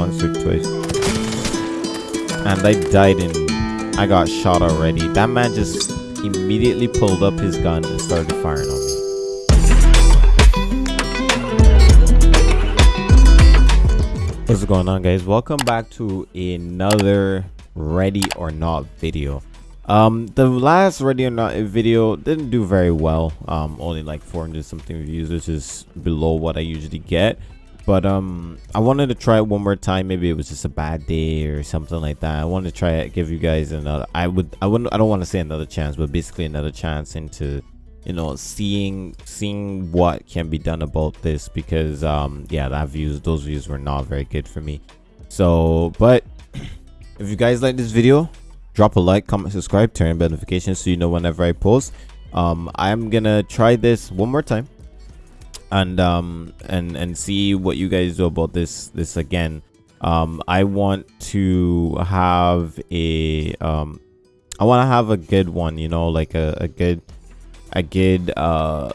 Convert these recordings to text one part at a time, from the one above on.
once or twice. And I died in... I got shot already. That man just immediately pulled up his gun and started firing on me. What's going on guys? Welcome back to another ready or not video. Um, the last ready or not video didn't do very well. Um, only like 400 something views, which is below what I usually get. But um, I wanted to try it one more time. Maybe it was just a bad day or something like that. I wanted to try it, give you guys another. I would, I wouldn't, I don't want to say another chance, but basically another chance into you know seeing seeing what can be done about this because um yeah that views those views were not very good for me so but if you guys like this video drop a like comment subscribe turn on notifications so you know whenever i post um i'm gonna try this one more time and um and and see what you guys do about this this again. Um i want to have a um i want to have a good one you know like a, a good a good uh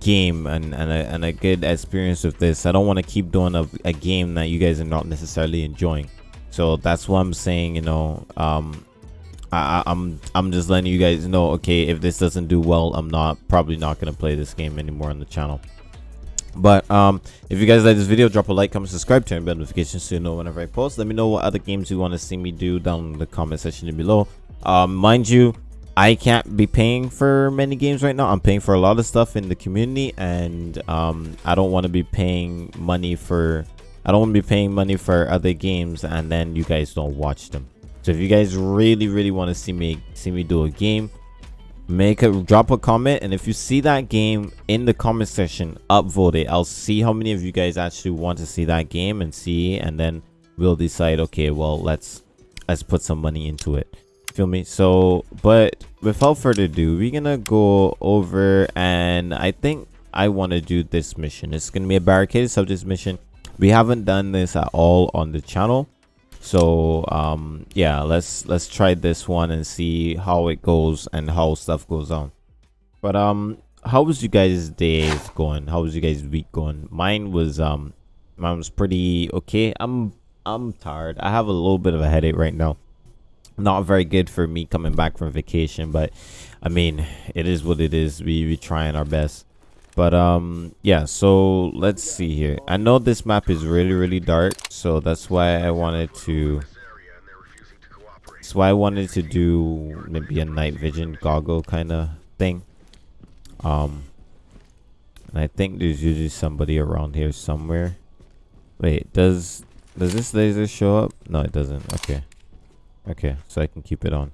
game and and a, and a good experience with this. I don't want to keep doing a, a game that you guys are not necessarily enjoying. So that's what i'm saying you know um I, i'm i'm just letting you guys know okay if this doesn't do well i'm not probably not going to play this game anymore on the channel but um if you guys like this video drop a like comment subscribe turn bell notifications so you know whenever i post let me know what other games you want to see me do down in the comment section below um mind you I can't be paying for many games right now. I'm paying for a lot of stuff in the community and um, I don't want to be paying money for I don't want to be paying money for other games and then you guys don't watch them. So if you guys really really want to see me see me do a game, make a drop a comment and if you see that game in the comment section, upvote it. I'll see how many of you guys actually want to see that game and see and then we'll decide okay, well, let's let's put some money into it. Feel me? So but without further ado we're gonna go over and i think i want to do this mission. It's gonna be a barricaded subjects mission. We haven't done this at all on the channel so um yeah let's let's try this one and see how it goes and how stuff goes on. But um how was you guys days going? How was you guys week going? Mine was um mine was pretty okay. I'm i'm tired. I have a little bit of a headache right now. Not very good for me coming back from vacation but i mean it is what it is. We we trying our best but um yeah so let's see here. I know this map is really really dark so that's why i wanted to that's why i wanted to do maybe a night vision goggle kind of thing. Um and i think there's usually somebody around here somewhere. Wait does does this laser show up? No it doesn't. Okay. Okay, so I can keep it on.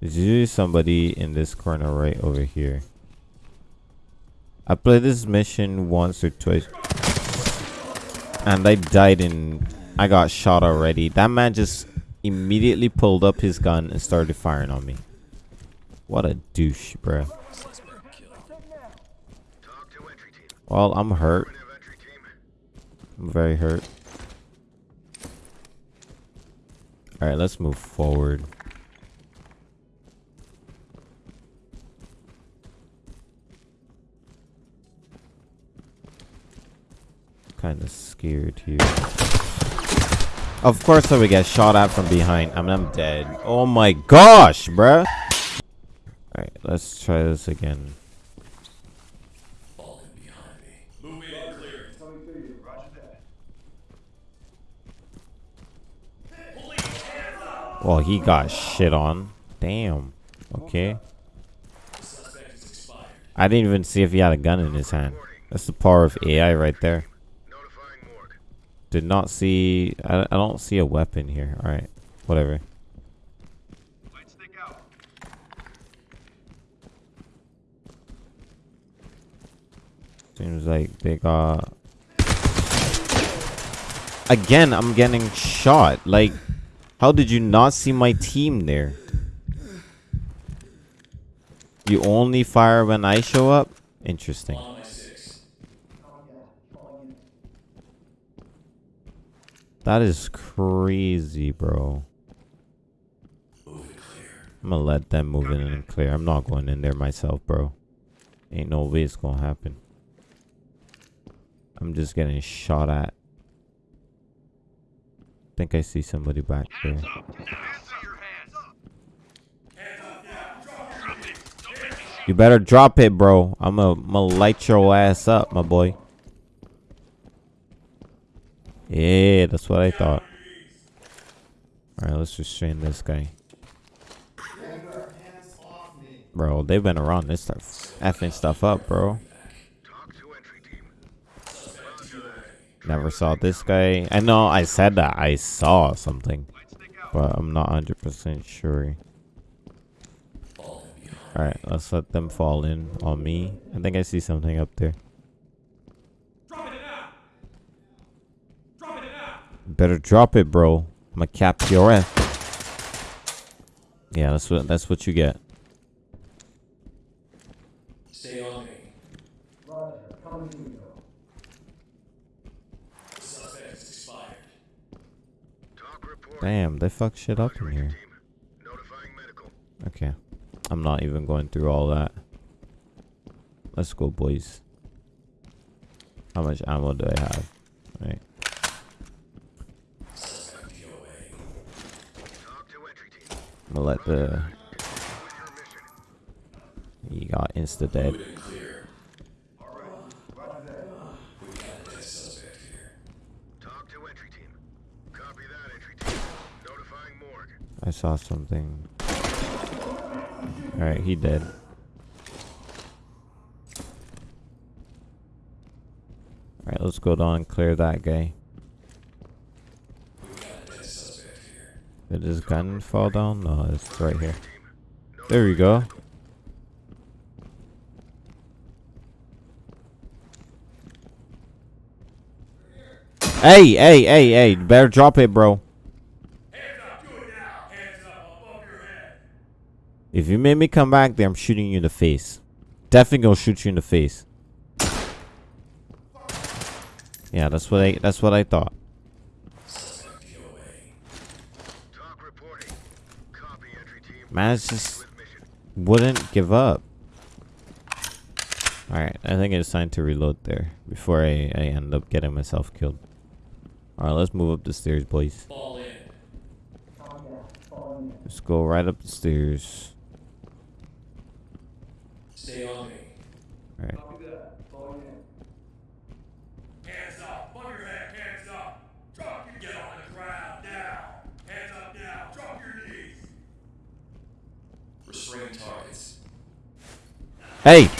There's usually somebody in this corner right over here. I played this mission once or twice. And I died in... I got shot already. That man just immediately pulled up his gun and started firing on me. What a douche, bro. Well, I'm hurt. I'm very hurt. All right, let's move forward. Kind of scared here. Of course, I would get shot at from behind. I mean, I'm dead. Oh my gosh, bruh. All right, let's try this again. Well, he got shit on. Damn. Okay. I didn't even see if he had a gun in his hand. That's the power of AI right there. Did not see... I, I don't see a weapon here. Alright. Whatever. Seems like they got... Again, I'm getting shot. Like... How did you not see my team there? You only fire when I show up? Interesting. That is crazy, bro. I'm gonna let them move in and clear. I'm not going in there myself, bro. Ain't no way it's gonna happen. I'm just getting shot at think I see somebody back there. Hands up! Hands up! Your hands up! Drop it! Don't make me see You better drop it, bro. I'm gonna I'm gonna light your ass up, my boy. Yeah, that's what I thought. Alright, let's just restrain this guy. Bro, they've been around this stuff, effing stuff up, bro. Never saw this guy. I know I said that I saw something, but I'm not 100% sure. Alright, let's let them fall in on me. I think I see something up there. Better drop it, bro. I'm gonna cap your ass. Yeah, that's what that's what you get. Stay on me. The suspect is expired. Damn, they fuck shit up in here. Team. Notifying medical. Okay. I'm not even going through all that. Let's go, boys. How much ammo do I have? Right. Suspect POA. TOC to entry team. I'm gonna let the With your mission. he got insta dead. Moving clear. We got a dead suspect here. TOC to entry team. Copy the... He got insta-dead. I saw something. Alright, he dead. Alright, let's go down and clear that guy. We got a dead suspect here. Did his gun fall down? No, it's right here. There we go. Hey, hey, hey, hey, better drop it, bro. If you make me come back there, I'm shooting you in the face. Definitely gonna shoot you in the face. Yeah, that's what I that's what I thought. Suspect POA. TOC reporting. Copy, it's just wouldn't give up. Alright, I think it's time to reload there before I, I end up getting myself killed. Alright, let's move up the stairs, boys. Let's go right up the stairs. Stay on me. Alright. Hands up! Above your head, hands up! Drop your get on the ground now! Hands up now! Drop your knees! Restrain targets. Hey!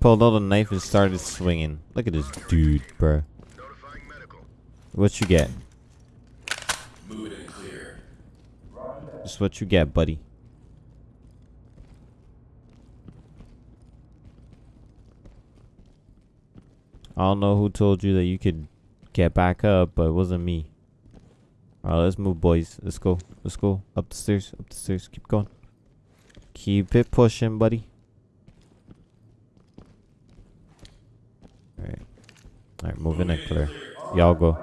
Pulled out a knife and started swinging. Look at this dude, medical. What you get? Just what you get, buddy. I don't know who told you that you could get back up, but it wasn't me. Alright, let's move, boys. Let's go. Let's go. Up the stairs. Up the stairs. Keep going. Keep it pushing, buddy. Alright. Alright, moving and clear. Y'all go.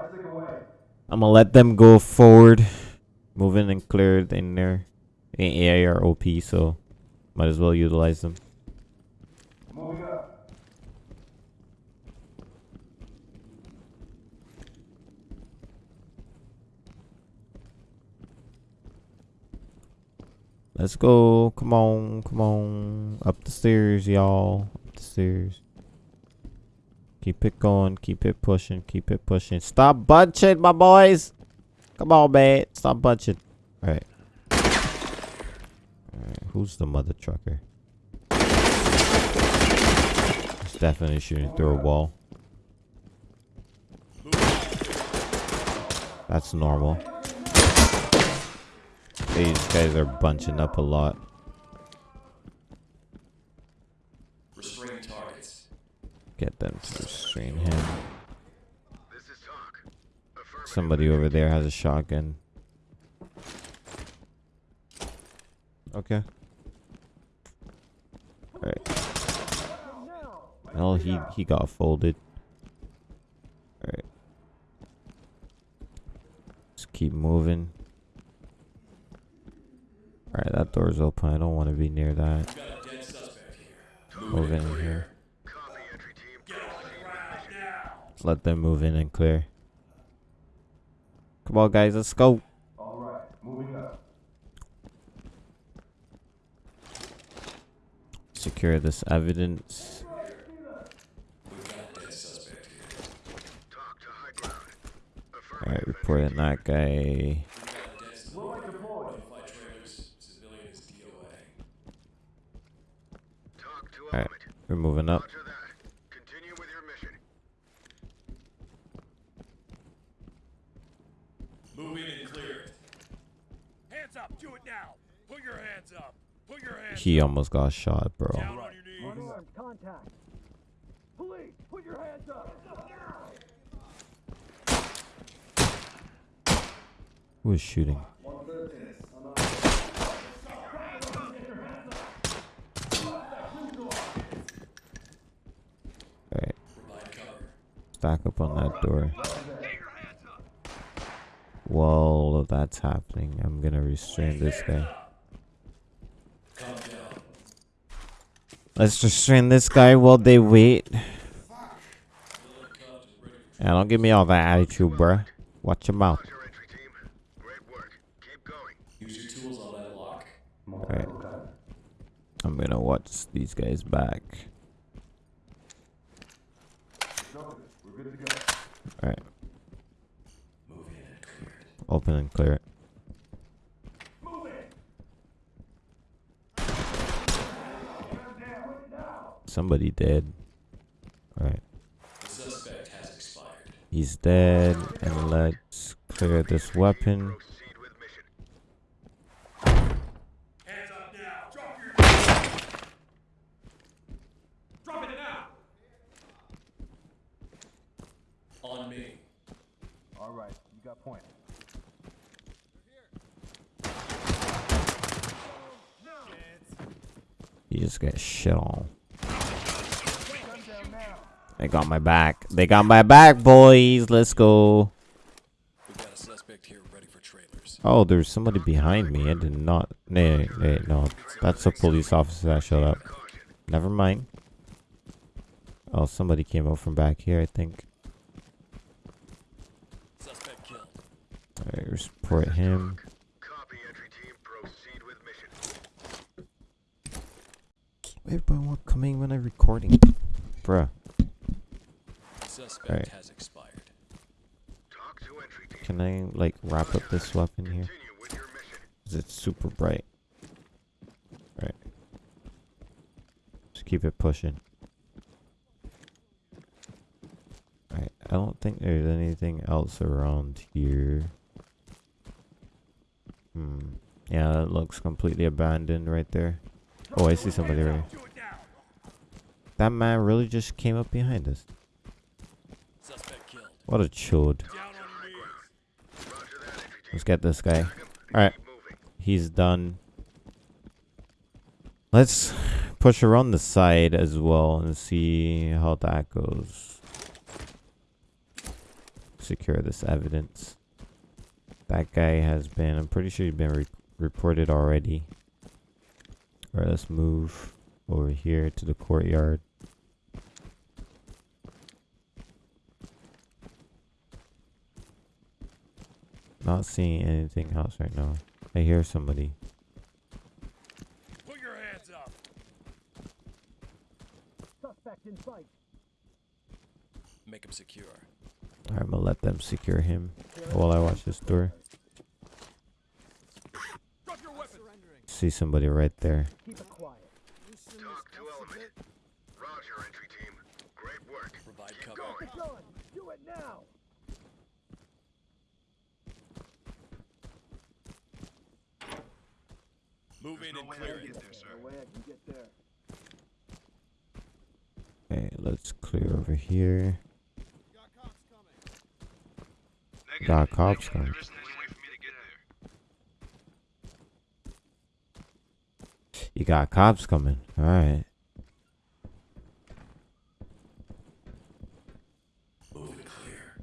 I'm gonna let them go forward. Moving and cleared in there. Ain't AAROP, so might as well utilize them. Let's go. Come on. Come on. Up the stairs, y'all. Up the stairs. Keep it going. Keep it pushing. Keep it pushing. Stop bunching, my boys. Come on, man. Stop bunching. Alright. Alright. Who's the mother trucker? Definitely shooting through a wall. That's normal. These guys are bunching up a lot. Restrain targets. Get them to restrain him. This is TOC. Somebody over there has a shotgun. Okay. Alright. Well, he, he got folded. Alright. Just keep moving. Alright, that door's open. I don't want to be near that. Move in here. Now! let them move in and clear. Come on, guys, let's go. All right, moving up. Secure this evidence. Alright, reporting that guy. We've got a dead suspect. Notify trailers. Civilian is DOA. TOC to Alright, element. We're moving up. Roger. Continue with your mission. Move in and clear. Hands up. Do it now. Put your hands up. Put your hands He almost got shot, bro. down on your knees. Contact. Police, put your hands up. Who was shooting? Alright, Provide cover. Stack up on that door. While that's happening, I'm gonna restrain this guy. Let's restrain this guy while they wait. Yeah, don't give me all that attitude, bruh. Watch your mouth. Alright. I'm gonna watch these guys back. We're good to go. Alright, Move in and clear it. Open and clear it. Somebody dead. Alright, The suspect has expired. he's dead. And let's clear this weapon. Proceed with mission. Hands up now. Drop your knees. Drop it now. On me. All right, you got point. Just get shit on. They got my back. They got my back, boys. Let's go. Oh, there's somebody behind me. I did not. Nay, nay, no. That's a police officer that showed up. Never mind. Oh, somebody came out from back here, I think. Alright, report him. Copy, entry team. Proceed with mission. Everybody want coming when I'm recording. Bruh. Suspect Alright. has expired. TOC to entry. Can I, like, wrap up this weapon here? Continue with your mission. 'Cause it's super bright. Right. Just keep it pushing. Alright, I don't think there's anything else around here. Hmm. Yeah, that looks completely abandoned right there. Oh, I see somebody right here. That man really just came up behind us. What a chode. Let's get this guy. Alright. He's done. Let's push around the side as well and see how that goes. Secure this evidence. That guy has been, I'm pretty sure he's been re- reported already. Alright, let's move over here to the courtyard. Not seeing anything else right now. I hear somebody. Put your hands up. Suspect in sight. Make him secure. Alright, I'm gonna let them secure him while I watch this door. Drop your weapon. See somebody right there. Keep it quiet. TOC to element. Roger, entry team. Great work. Provide Keep cover. going. Gun. Do it now. Move in and clear it. No way I can get there. Okay, let's clear over here. Got cops coming. There isn't any You got cops coming. All right. Move it clear.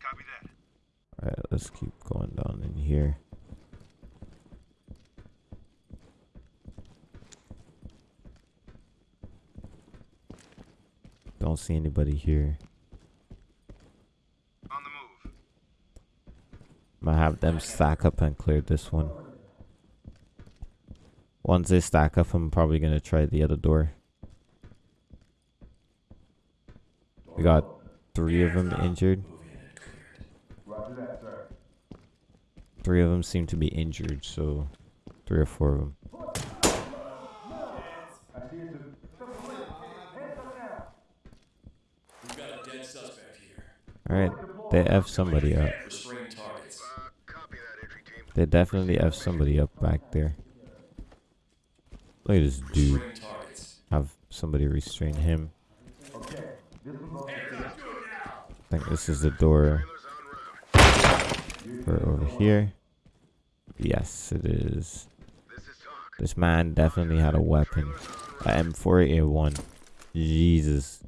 Copy that. All right, let's keep going down in here. Don't see anybody here. On the move. Might have them stack up and clear this one. Once they stack up, I'm probably gonna try the other door. We got three of them injured. Roger that, sir. Three of them seem to be injured, so three or four of them. I see it's a... We've got a dead suspect here. All right, they f somebody up. Restrain targets. Copy that, entry team. They definitely f somebody up back there. Look at this dude. Have somebody restrain him. I think this is the door Trailers en route. for over here. Yes, it is. This. This man definitely had a weapon. A M4A1. Jesus.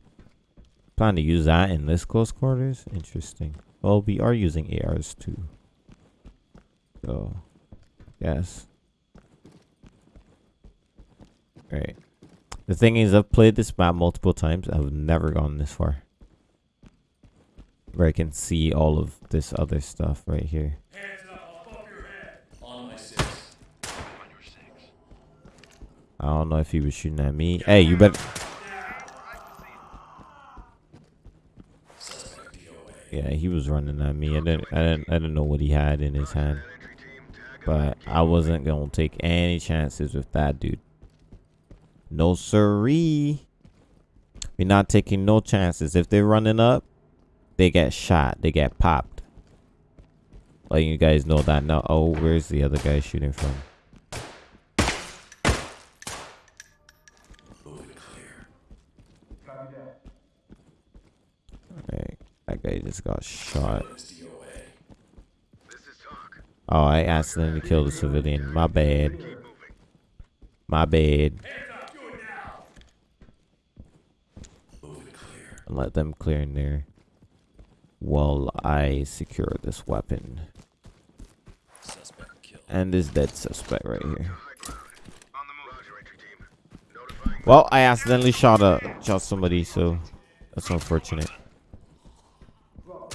Plan to use that in this close quarters? Interesting. Well, we are using ARs too. So, yes. Right. The thing is, I've played this map multiple times. I've never gone this far. Where I can see all of this other stuff right here. I don't know if he was shooting at me. Hey, you better. Yeah, he was running at me. I didn't, I didn't, I didn't know what he had in his hand, but I wasn't gonna take any chances with that dude. No siree. We're not taking no chances. If they're running up, they get shot. They get popped. Letting you guys know that now. Oh, where's the other guy shooting from? Copy that. Guy just got shot. Oh, I accidentally killed a civilian. My bad. My bad. Hands up. Do it now. Moving clear. And let them clear in there while I secure this weapon Suspect killed. and this dead suspect right here. High ground. On the move. Roger, entry team. Notifying Well, I accidentally shot a shot somebody, so that's unfortunate. Bro,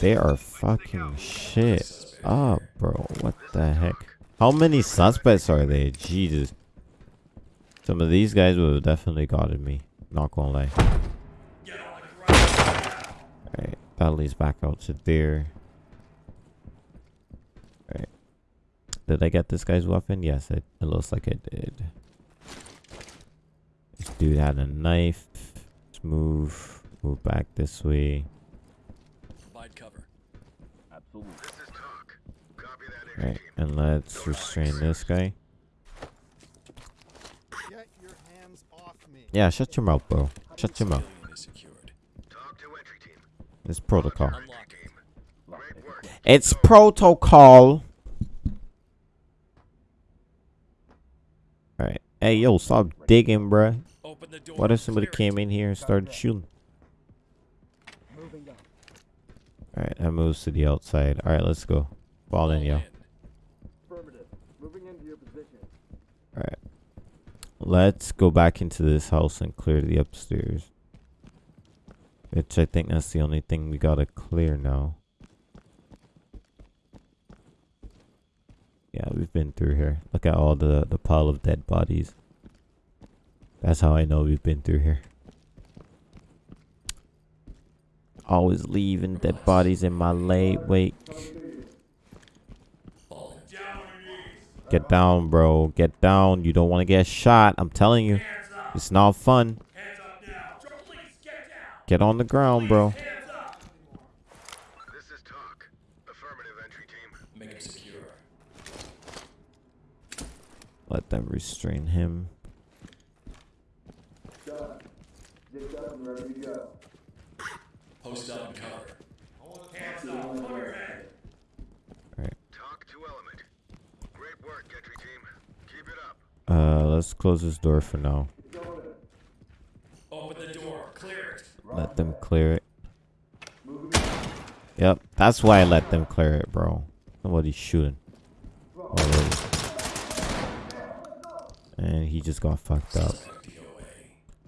they are fucking shit up, bro. What the heck? How many suspects are there? Jesus. Some of these guys would have definitely gotten me. Not gonna lie. Get on the ground. Alright, that leads back out to there. Alright. Did I get this guy's weapon? Yes, it, it looks like I did. This dude had a knife. Let's move. Move back this way. Provide cover. Absolutely. This is TOC. Copy that, entry Alright, and let's restrain this guy. Get your hands off me. Yeah, shut your mouth, bro. Shut your mouth. It's protocol. It's protocol. Alright. Hey, yo, stop digging, door. What if somebody came in here and started shooting? Alright, that moves to the outside. Alright, let's go. Fall in, yo. Affirmative. Moving into your position. Alright. Let's go back into this house and clear the upstairs. Which I think that's the only thing we gotta clear now. Yeah, we've been through here. Look at all the, the pile of dead bodies. That's how I know we've been through here. Always leaving dead bodies in my late wake. Fall in. Down on your knees. Get down, bro. Get down. You don't want to get shot. I'm telling you. It's not fun. Hands up now. Drop, please get on the ground, bro. This is TOC. Affirmative, entry team. Make him secure. Let them restrain him. Done. Zipped up and ready to go. Post up and cover. Hands up. Above your head. TOC to element. Great work, entry team. Keep it up. Uh, let's close this door for now. Open the door. Clear it. Let them clear it. Yep, that's why I let them clear it, bro. Nobody's shooting. Already. And he just got fucked up.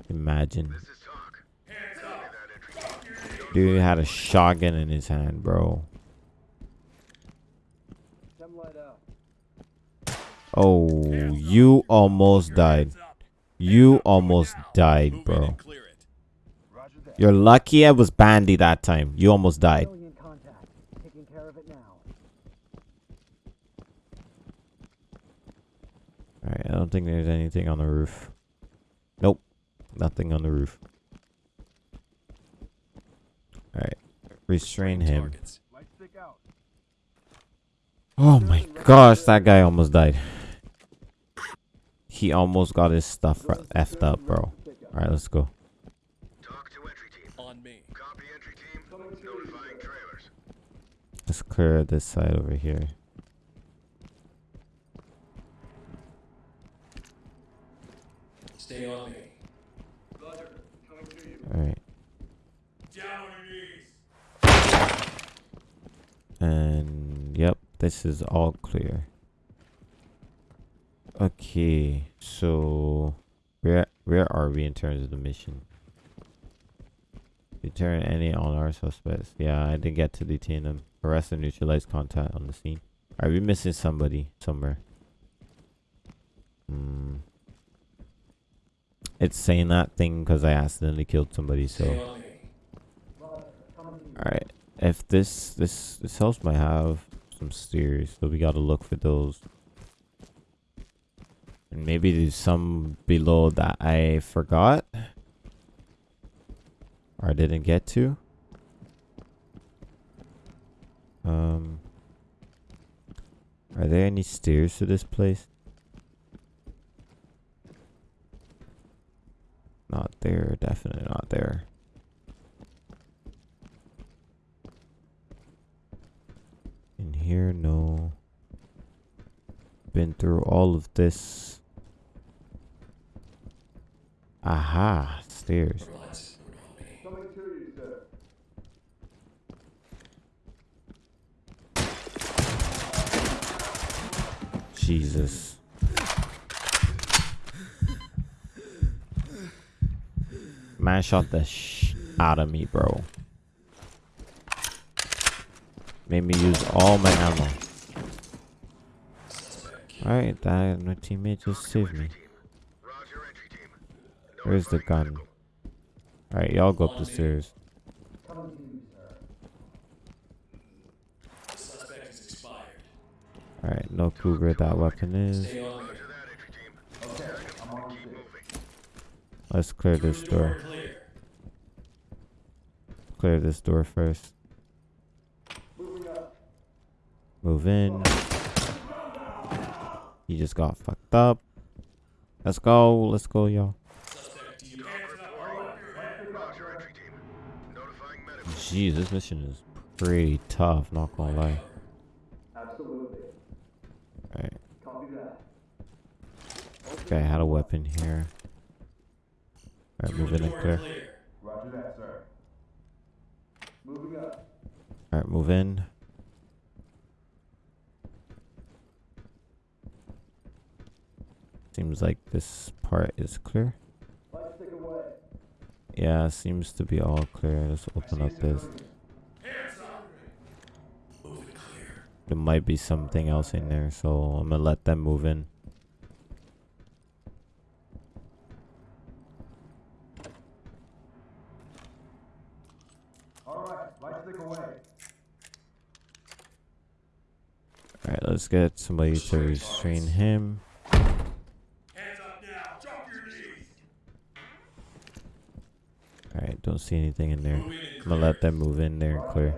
Imagine. This is TOC. Hands Copy up. that, entry team. Dude had a shotgun in his hand, bro. Them light out. Oh, you almost died. You almost died, bro. and clear it. Roger that. You're lucky I was bandy that time. You almost died. Alien contact. Taking care of it now. Alright, I don't think there's anything on the roof. Nope. Nothing on the roof. Alright. Restrain him. Targets. Light stick out. Oh my gosh, that guy almost died. He almost got his stuff effed up, bro. Alright, let's go. TOC to entry team. On me. Copy entry team. Notifying trailers. Let's clear this side over here. Stay on me. Alright. Down on your knees. And yep, this is all clear. Okay, so where where are we in terms of the mission? Deter any on our suspects. Yeah, I didn't get to detain them. Arrest and neutralize contact on the scene. Are we missing somebody somewhere? Hmm. It's saying that thing because I accidentally killed somebody. So. Alright. If this this this house might have some stairs, so we gotta look for those. And maybe there's some below that I forgot. Or I didn't get to. Um Are there any stairs to this place? Not there, definitely not there. In here, no. Been through all of this. Aha, stairs. Relax. On me. Coming to you, sir. Jesus. Man shot the sh out of me, bro. Made me use all my ammo. Alright, that my teammate just saved me. Where's the gun? Alright, y'all go up the stairs. Alright, no where that weapon is. Let's clear this door. Clear. This door first. Move in. He just got fucked up. Let's go. Let's go, y'all. Suspect demarcated. Roger entry team. Notifying medical. Jeez, this mission is pretty tough, not gonna lie. Absolutely. Alright. Okay, I had a weapon here. Alright, move in and clear. Roger that, sir. Moving up. Alright, move in. Seems like this part is clear. Yeah, seems to be all clear. Let's open up this. There might be something else in there, so I'm gonna let them move in. Alright, light stick away. Alright, let's get somebody to restrain him. Hands up now. Drop your knees. Alright, don't see anything in there. I'm gonna let them move in there and clear.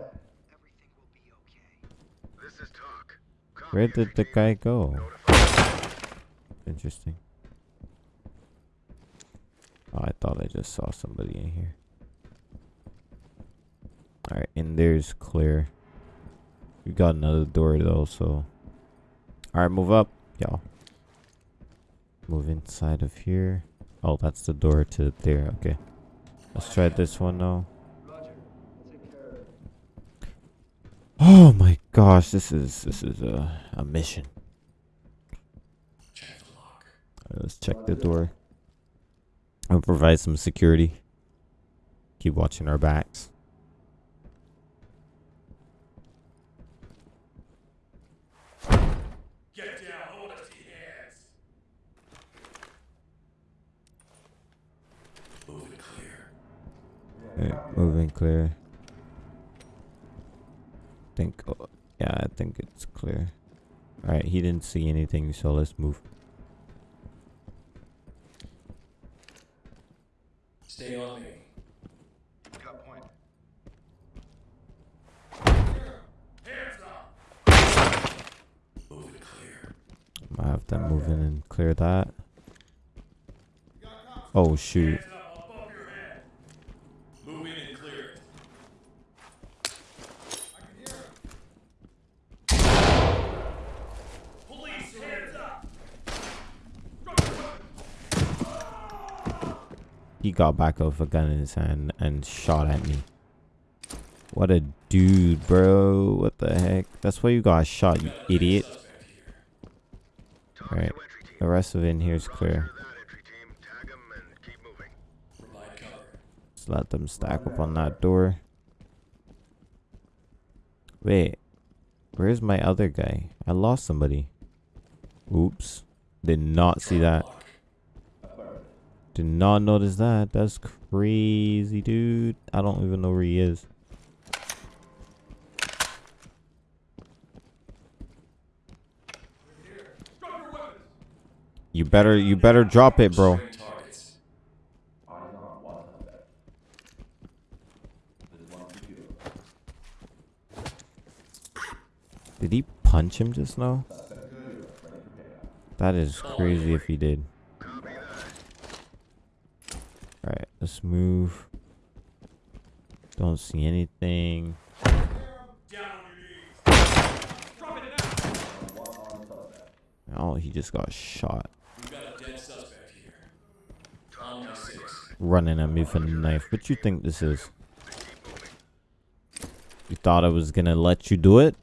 This is TOC. Where did the guy go? Interesting. Oh, I thought I just saw somebody in here. Alright, and there's clear. We got another door though, so. Alright, move up, y'all. Move inside of here. Oh, that's the door to there. Okay. Let's try this one now. Oh my gosh, this is this is a a mission. Alright, let's check the door. I'll provide some security. Keep watching our backs. Alright, moving clear. Think, oh, yeah, I think it's clear. Alright, he didn't see anything, so let's move. Stay on me. Got point. Hands up. Move it clear. I have them moving and clear that. Oh shoot. Hands up above your head. Move in and clear it. Police, hands up. Drop your weapon. He got back with a gun in his hand and shot at me. What a dude, bro. What the heck? That's why you got shot, you idiot. Suspect here. TOC Alright. to entry team. The rest of it in here is clear. Roger that, entry team. Tag 'em and keep moving. Provide cover. Just let them stack up on that door. Wait. Where's my other guy? I lost somebody. Oops. Did not see that. Did not notice that. That's crazy, dude. I don't even know where he is. You better you better drop it, bro. Did he punch him just now? That is crazy if he did. Copy that. Alright, let's move. Don't see anything. Oh, he just got shot. Running at me with a knife. What you think this is? You thought I was gonna let you do it?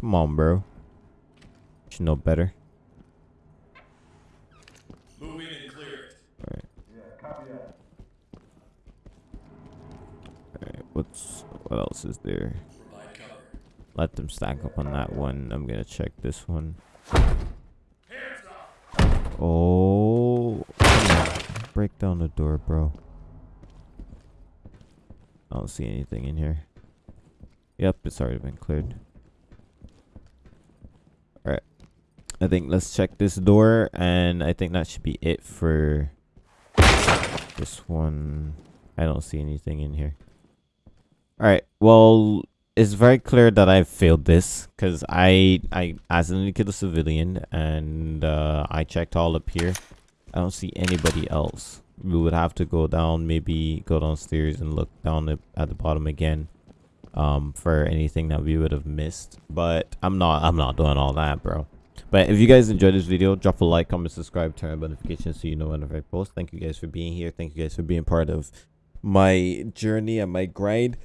Come on, bro. You know better. Move in and clear it. Alright. Yeah, copy that. Alright, what's what else is there? Let them stack up on that one. I'm gonna check this one. Oh, break down the door, bro. I don't see anything in here. Yep, it's already been cleared. Alright. I think let's check this door, and I think that should be it for this one. I don't see anything in here. Alright, well, it's very clear that I failed this because I I accidentally killed a civilian and uh, I checked all up here. I don't see anybody else. We would have to go down, maybe go downstairs and look down at the bottom again um, for anything that we would have missed. But I'm not I'm not doing all that, bro. But if you guys enjoyed this video, drop a like, comment, subscribe, turn on notifications so you know whenever I post. Thank you guys for being here. Thank you guys for being part of my journey and my grind.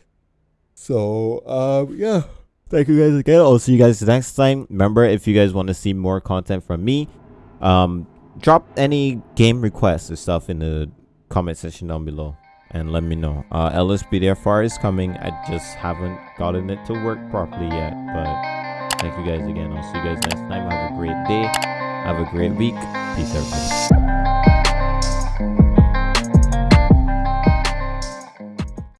So, um, yeah. Thank you guys again. I'll see you guys next time. Remember, if you guys want to see more content from me, um, drop any game requests or stuff in the comment section down below and let me know. Uh, LSPDFR is coming. I just haven't gotten it to work properly yet, but thank you guys again. I'll see you guys next time. Have a great day. Have a great week. Peace, everybody.